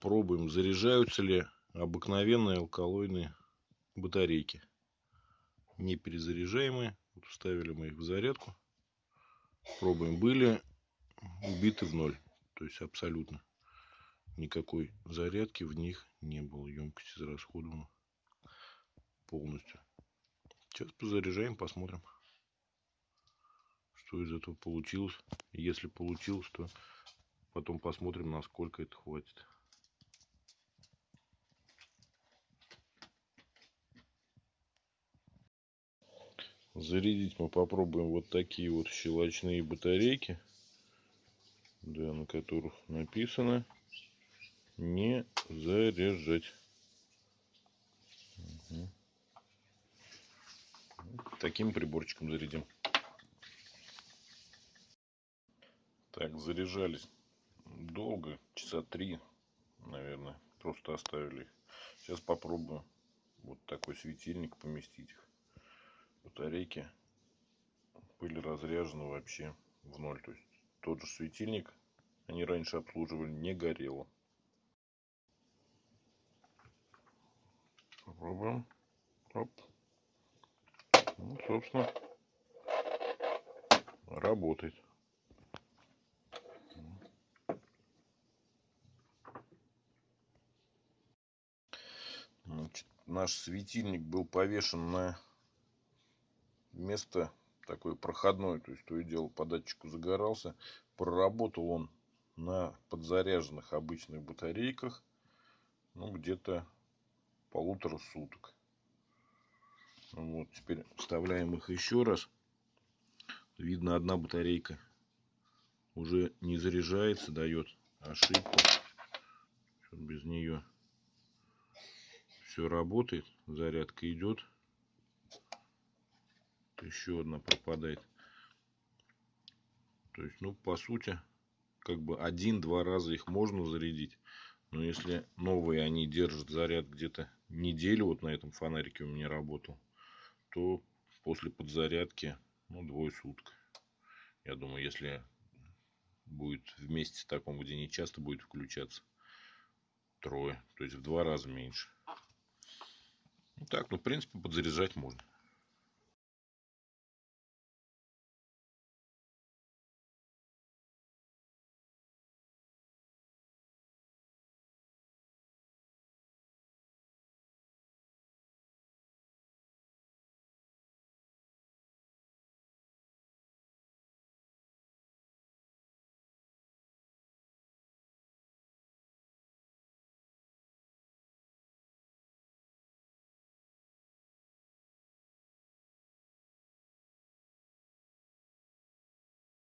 пробуем, заряжаются ли обыкновенные алкалойные батарейки. Не перезаряжаемые. Вот вставили мы их в зарядку. Пробуем. Были убиты в ноль. То есть абсолютно никакой зарядки в них не было. Емкость израсходована полностью. Сейчас позаряжаем, посмотрим, что из этого получилось. Если получилось, то потом посмотрим, насколько это хватит. Зарядить мы попробуем вот такие вот щелочные батарейки, да, на которых написано не заряжать. Угу. Таким приборчиком зарядим. Так, заряжались долго, часа три, наверное, просто оставили их. Сейчас попробую вот такой светильник поместить их. Батарейки были разряжены вообще в ноль. То есть тот же светильник они раньше обслуживали, не горело. Попробуем. Оп. Ну, собственно, работает. Значит, наш светильник был повешен на место такое проходное, то есть то и дело по датчику загорался. Проработал он на подзаряженных обычных батарейках, ну, где-то полутора суток. Вот, теперь вставляем их еще раз. Видно, одна батарейка уже не заряжается, дает ошибку. Без нее все работает, зарядка идет. Еще одна пропадает. То есть, ну, по сути, как бы один-два раза их можно зарядить. Но если новые они держат заряд где-то неделю, вот на этом фонарике у меня работал, то после подзарядки, ну, двое суток. Я думаю, если будет вместе таком, где не часто будет включаться, трое. То есть в два раза меньше. Ну так, ну в принципе подзаряжать можно.